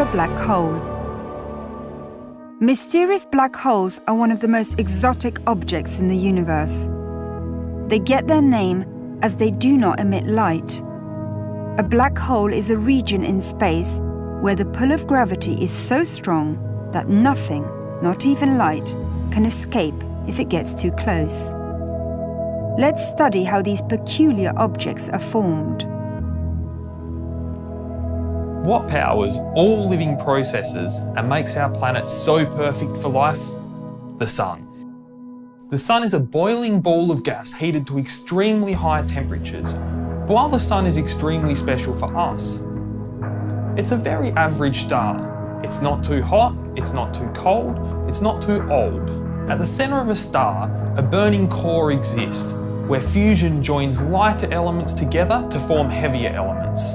a black hole. Mysterious black holes are one of the most exotic objects in the universe. They get their name as they do not emit light. A black hole is a region in space where the pull of gravity is so strong that nothing, not even light, can escape if it gets too close. Let's study how these peculiar objects are formed. What powers all living processes and makes our planet so perfect for life? The Sun. The Sun is a boiling ball of gas heated to extremely high temperatures. But while the Sun is extremely special for us, it's a very average star. It's not too hot, it's not too cold, it's not too old. At the centre of a star, a burning core exists, where fusion joins lighter elements together to form heavier elements.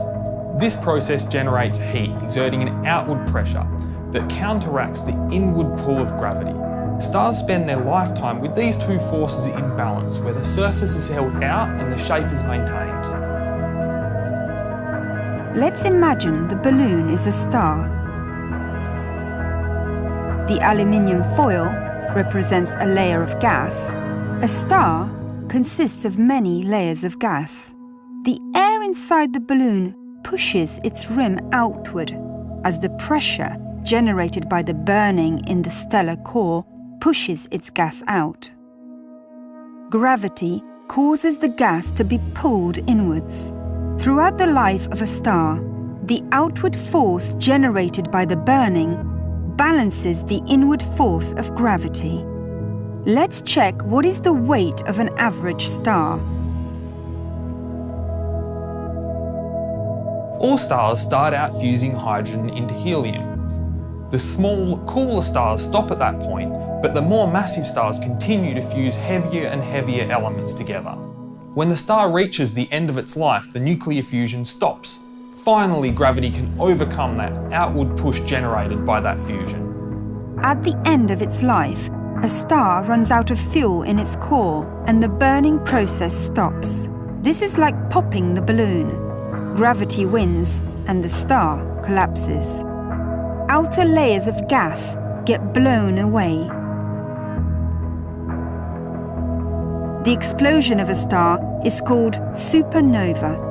This process generates heat, exerting an outward pressure that counteracts the inward pull of gravity. Stars spend their lifetime with these two forces in balance, where the surface is held out and the shape is maintained. Let's imagine the balloon is a star. The aluminium foil represents a layer of gas. A star consists of many layers of gas. The air inside the balloon pushes its rim outward as the pressure generated by the burning in the stellar core pushes its gas out. Gravity causes the gas to be pulled inwards. Throughout the life of a star, the outward force generated by the burning balances the inward force of gravity. Let's check what is the weight of an average star. All stars start out fusing hydrogen into helium. The small, cooler stars stop at that point, but the more massive stars continue to fuse heavier and heavier elements together. When the star reaches the end of its life, the nuclear fusion stops. Finally, gravity can overcome that outward push generated by that fusion. At the end of its life, a star runs out of fuel in its core and the burning process stops. This is like popping the balloon gravity wins and the star collapses. Outer layers of gas get blown away. The explosion of a star is called supernova.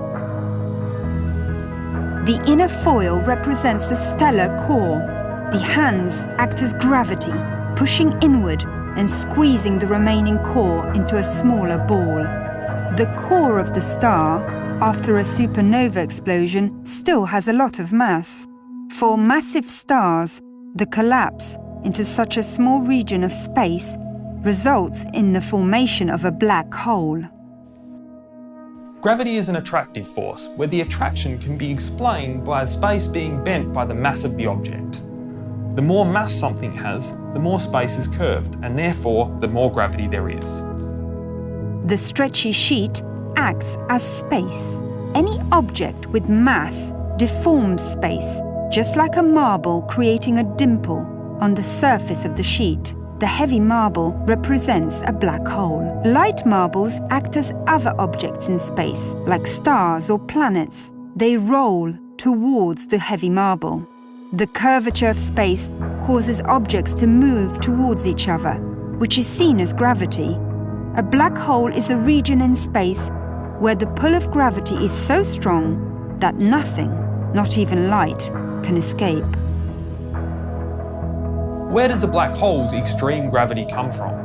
The inner foil represents the stellar core. The hands act as gravity, pushing inward and squeezing the remaining core into a smaller ball. The core of the star after a supernova explosion still has a lot of mass. For massive stars, the collapse into such a small region of space results in the formation of a black hole. Gravity is an attractive force, where the attraction can be explained by space being bent by the mass of the object. The more mass something has, the more space is curved, and therefore the more gravity there is. The stretchy sheet acts as space. Any object with mass deforms space, just like a marble creating a dimple on the surface of the sheet. The heavy marble represents a black hole. Light marbles act as other objects in space, like stars or planets. They roll towards the heavy marble. The curvature of space causes objects to move towards each other, which is seen as gravity. A black hole is a region in space where the pull of gravity is so strong that nothing, not even light, can escape. Where does a black hole's extreme gravity come from?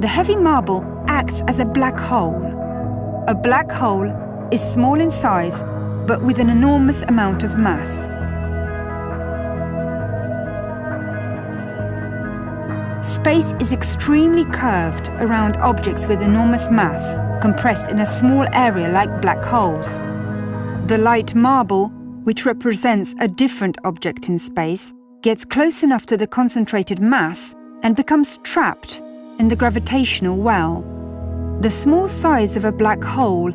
The heavy marble acts as a black hole. A black hole is small in size but with an enormous amount of mass. Space is extremely curved around objects with enormous mass, compressed in a small area like black holes. The light marble, which represents a different object in space, gets close enough to the concentrated mass and becomes trapped in the gravitational well. The small size of a black hole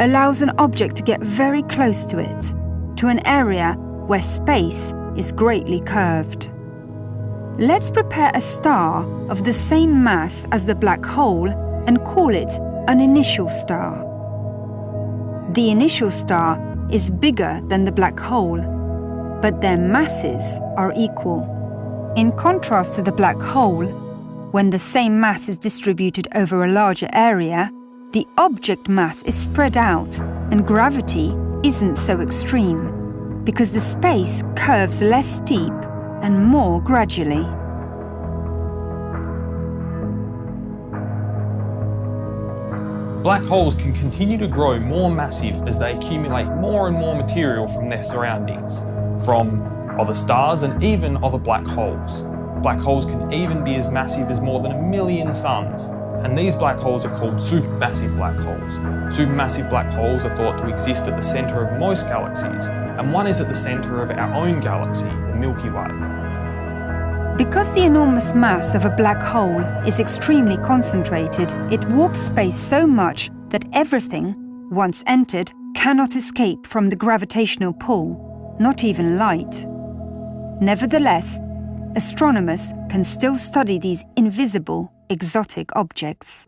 allows an object to get very close to it, to an area where space is greatly curved. Let's prepare a star of the same mass as the black hole and call it an initial star. The initial star is bigger than the black hole, but their masses are equal. In contrast to the black hole, when the same mass is distributed over a larger area, the object mass is spread out and gravity isn't so extreme because the space curves less steep and more gradually. Black holes can continue to grow more massive as they accumulate more and more material from their surroundings, from other stars and even other black holes. Black holes can even be as massive as more than a million suns, and these black holes are called supermassive black holes. Supermassive black holes are thought to exist at the centre of most galaxies, and one is at the centre of our own galaxy, the Milky Way. Because the enormous mass of a black hole is extremely concentrated, it warps space so much that everything, once entered, cannot escape from the gravitational pull, not even light. Nevertheless, astronomers can still study these invisible, exotic objects.